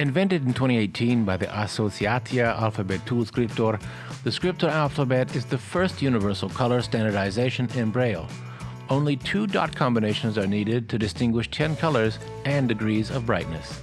Invented in 2018 by the Associatia Alphabetul Scriptor, the Scriptor alphabet is the first universal color standardization in Braille. Only two dot combinations are needed to distinguish 10 colors and degrees of brightness.